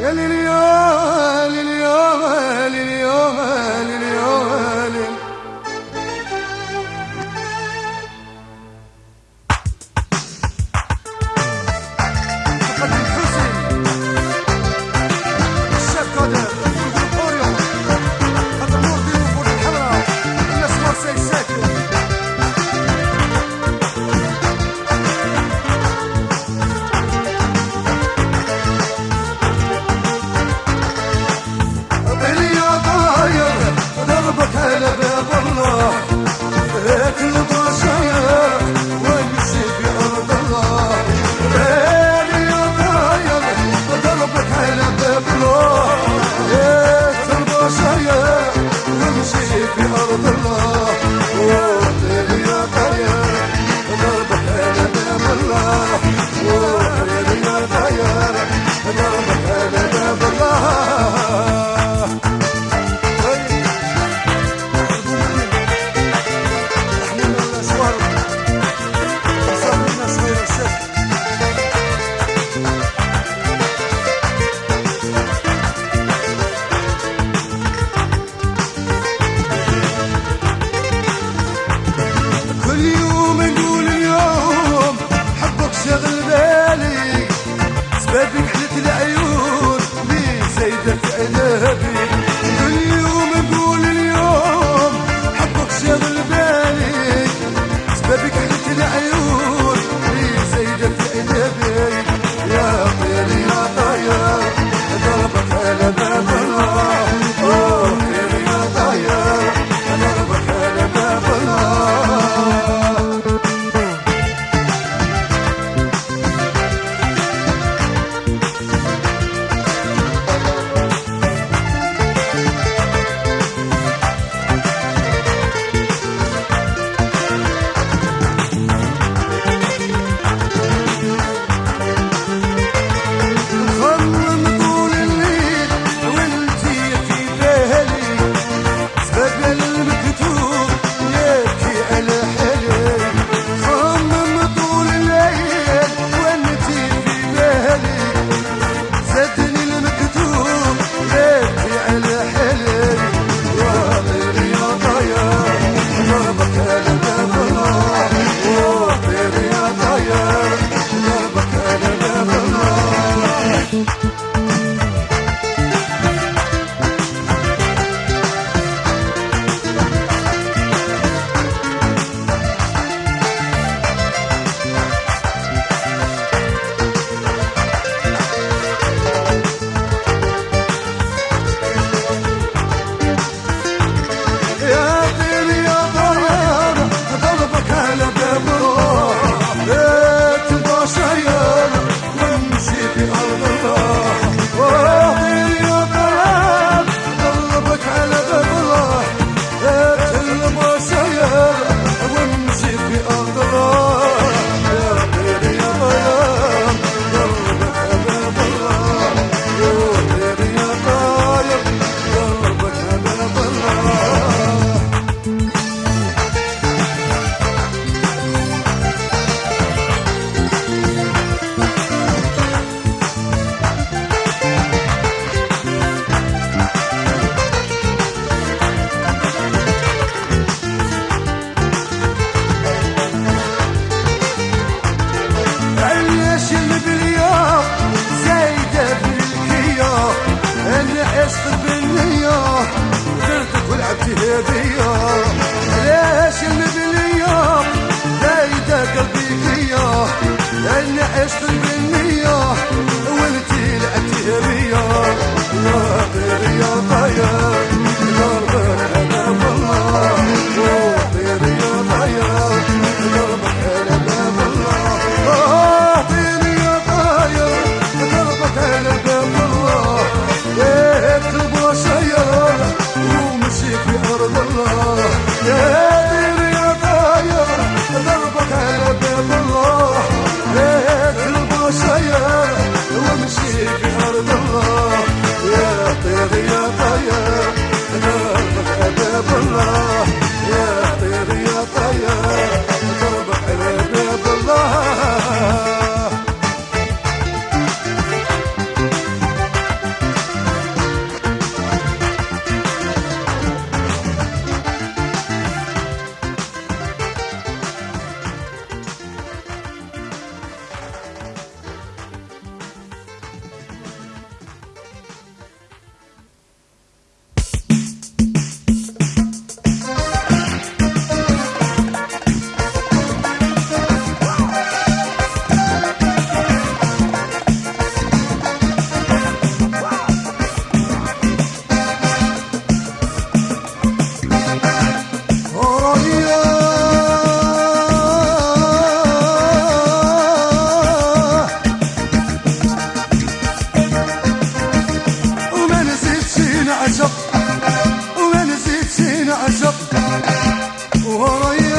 يا لليوم لليوم لليوم لليوم oh, oh. Oh, yeah.